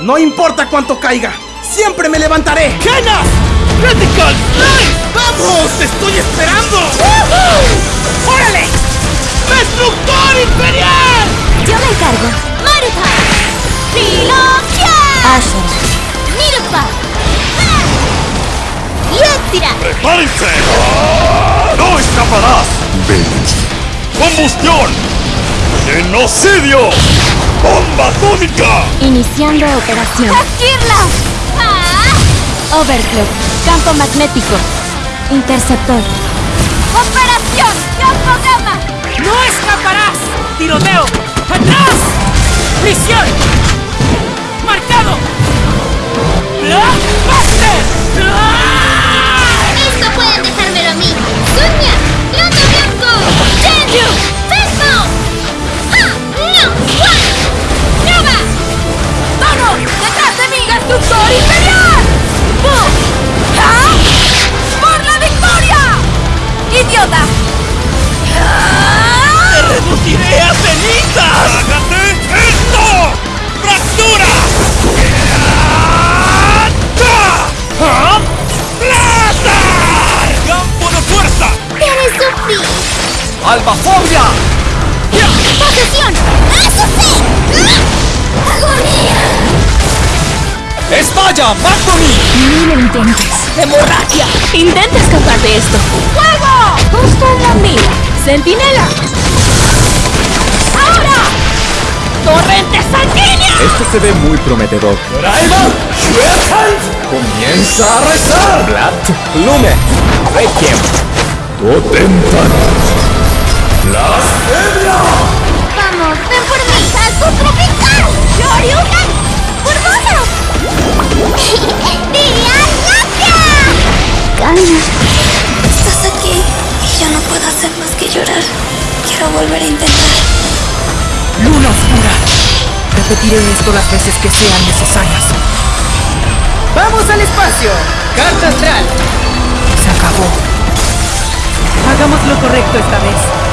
No importa cuánto caiga, siempre me levantaré. ¡Genas! ¡Critical Strike! ¡Vamos! ¡Te estoy esperando! ¡Órale! ¡Destructor Imperial! Yo me encargo. Maruta. Trilogía. Ashura. Mirupa. Yetira. ¡Prepárense! ¡No escaparás! ¡Combustión! ¡Genocidio! ¡Bomba atómica! Iniciando operación. ¡Kirla! Ah. Overclock. Campo magnético. Interceptor. ¡Operación! ¡Campo gamma! ¡No escaparás! ¡Tiroteo! ¡Atrás! ¡Prisión! ¡Albafobia! ¡Posesión! ¡Eso sí! ¡Agonía! ¡Estalla, Magnomi! Ni lo intentes. ¡Hemorragia! ¡Intenta escapar de esto! ¡Fuego! ¡Justo en la mira! ¡Centinela! ¡Ahora! ¡Torrente sanguínea! Esto se ve muy prometedor. ¡Raiva! ¡Comienza a rezar! Blat, Lume, Requiem, Totentan, Blasfemia. ¡Vamos! ¡Ven por mí! ¡Salto tropical! ¡Shoryuken! ¡Burbuja! ¡Día Gracia! Calma. Estás aquí y yo no puedo hacer más que llorar. Quiero volver a intentar. Luna oscura. Repetiré esto las veces que sean necesarias. ¡Vamos al espacio! ¡Carta astral! Se acabó. Hagamos lo correcto esta vez.